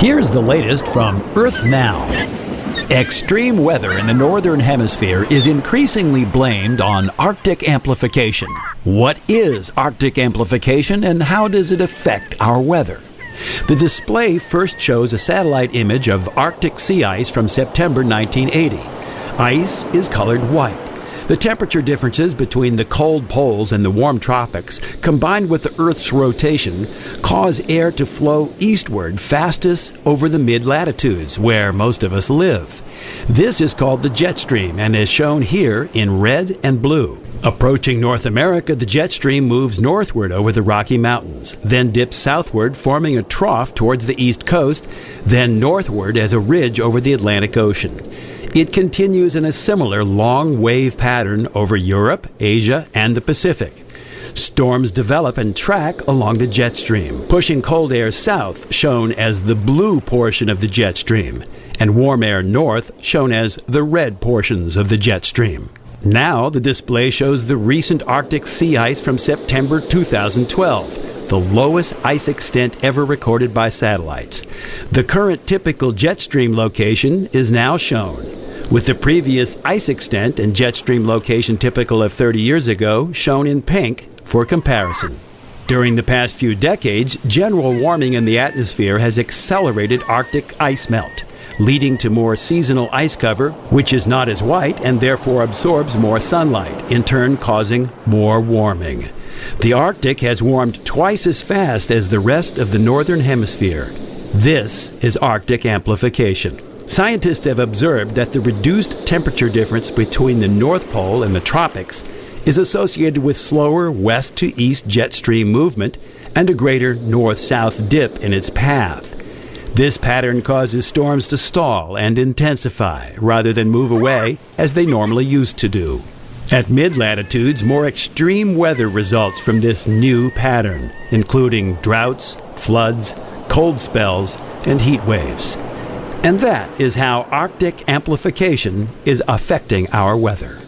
Here's the latest from Earth Now. Extreme weather in the Northern Hemisphere is increasingly blamed on Arctic amplification. What is Arctic amplification and how does it affect our weather? The display first shows a satellite image of Arctic sea ice from September 1980. Ice is colored white. The temperature differences between the cold poles and the warm tropics, combined with the Earth's rotation, cause air to flow eastward fastest over the mid latitudes, where most of us live. This is called the jet stream and is shown here in red and blue. Approaching North America, the jet stream moves northward over the Rocky Mountains, then dips southward, forming a trough towards the east coast, then northward as a ridge over the Atlantic Ocean. It continues in a similar long wave pattern over Europe, Asia, and the Pacific. Storms develop and track along the jet stream, pushing cold air south, shown as the blue portion of the jet stream, and warm air north, shown as the red portions of the jet stream. Now, the display shows the recent Arctic sea ice from September 2012, the lowest ice extent ever recorded by satellites. The current typical jet stream location is now shown with the previous ice extent and jet stream location typical of 30 years ago shown in pink for comparison. During the past few decades, general warming in the atmosphere has accelerated Arctic ice melt, leading to more seasonal ice cover, which is not as white and therefore absorbs more sunlight, in turn causing more warming. The Arctic has warmed twice as fast as the rest of the northern hemisphere. This is Arctic amplification. Scientists have observed that the reduced temperature difference between the North Pole and the tropics is associated with slower west to east jet stream movement and a greater north south dip in its path. This pattern causes storms to stall and intensify rather than move away as they normally used to do. At mid latitudes, more extreme weather results from this new pattern, including droughts, floods, cold spells, and heat waves. And that is how Arctic amplification is affecting our weather.